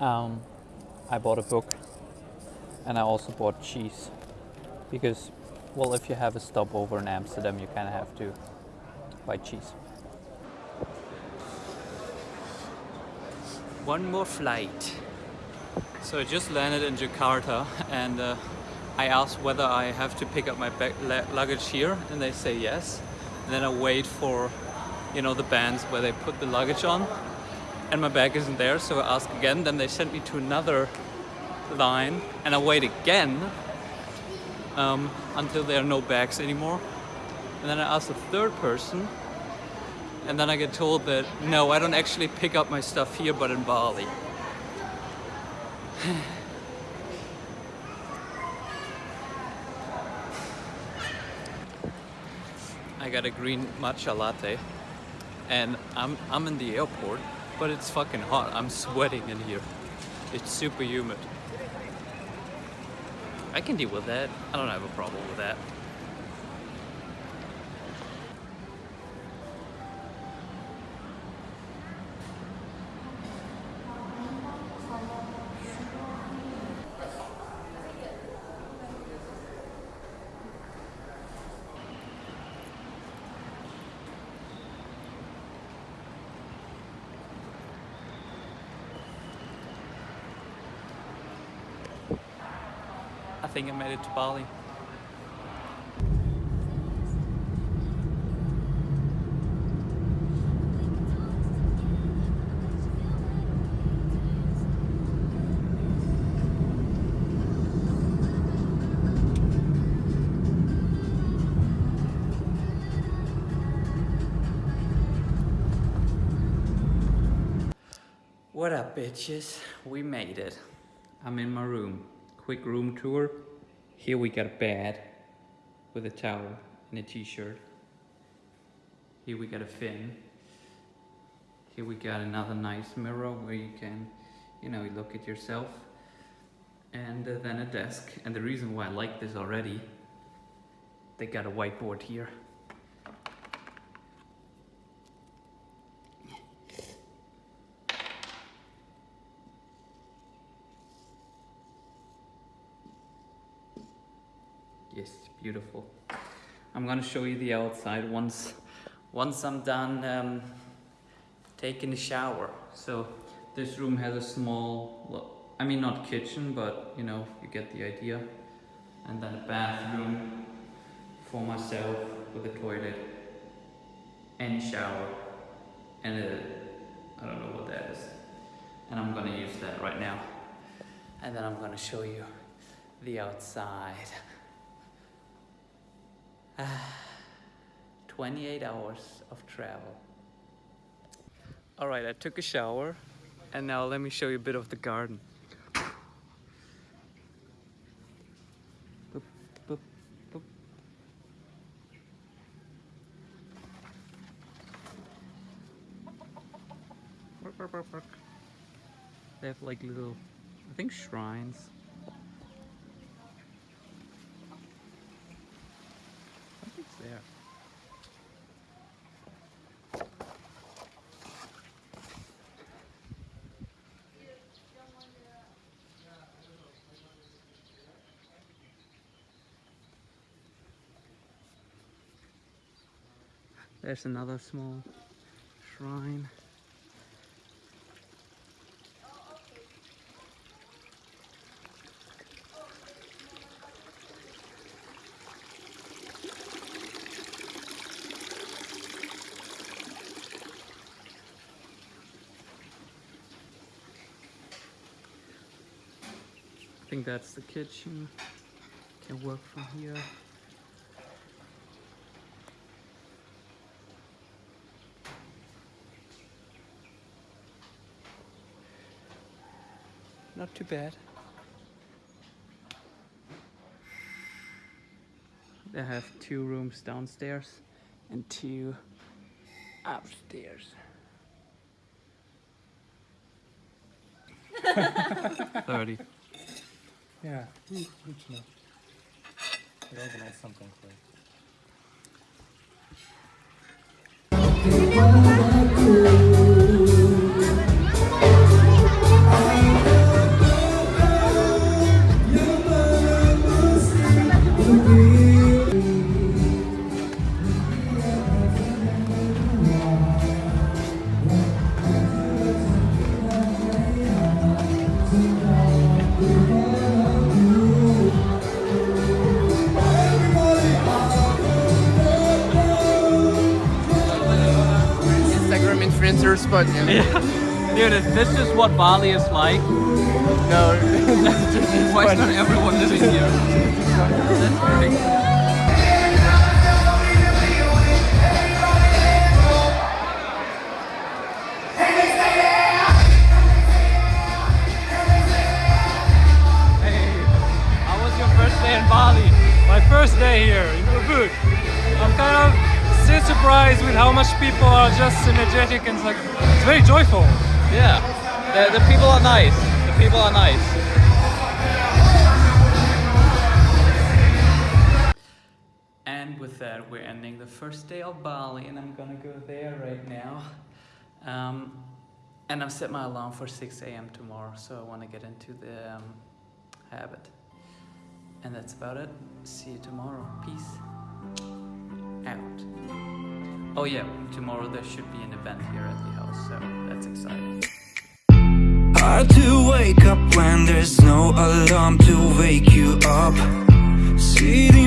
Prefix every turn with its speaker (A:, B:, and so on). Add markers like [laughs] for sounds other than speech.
A: Um, I bought a book and I also bought cheese because, well, if you have a stopover in Amsterdam, you kind of have to buy cheese. One more flight. So I just landed in Jakarta [laughs] and uh, I asked whether I have to pick up my luggage here and they say yes. And then I wait for, you know, the bands where they put the luggage on and my bag isn't there. So I ask again, then they sent me to another line and I wait again um, until there are no bags anymore. And then I ask the third person and then I get told that no, I don't actually pick up my stuff here, but in Bali. [sighs] I got a green matcha latte and I'm, I'm in the airport, but it's fucking hot. I'm sweating in here. It's super humid. I can deal with that. I don't have a problem with that. Think I made it to Bali. What up bitches? We made it. I'm in my room. Quick room tour. Here we got a bed with a towel and a t-shirt. Here we got a fin. Here we got another nice mirror where you can, you know, look at yourself. And uh, then a desk. And the reason why I like this already, they got a whiteboard here. Yes, beautiful. I'm gonna show you the outside once, once I'm done um, taking a shower. So this room has a small, I mean not kitchen, but you know, you get the idea. And then a bathroom for myself with a toilet and shower and a, I don't know what that is. And I'm gonna use that right now. And then I'm gonna show you the outside. [sighs] 28 hours of travel. All right, I took a shower and now let me show you a bit of the garden. They have like little, I think shrines. There. There's another small shrine. Think that's the kitchen. Can work from here. Not too bad. They have two rooms downstairs and two upstairs. [laughs] [laughs] 30.
B: Yeah, good to know. Organize something for you.
C: Worse, but yeah.
A: Dude, is this just what Bali is like?
C: no. [laughs] [laughs]
A: Why is not everyone living here? That's great. How was your first day in Bali?
B: My first day here in Ubud. I'm kind of still surprised with how much people are just energetic and it's like it's very joyful.
A: Yeah, the, the people are nice. The people are nice. And with that, we're ending the first day of Bali, and I'm gonna go there right now. Um, and I've set my alarm for 6 a.m. tomorrow, so I want to get into the um, habit. And that's about it. See you tomorrow. Peace. Oh yeah, tomorrow there should be an event here at the house, so that's exciting.
D: Hard to wake up when there's no alarm to wake you up. Sitting,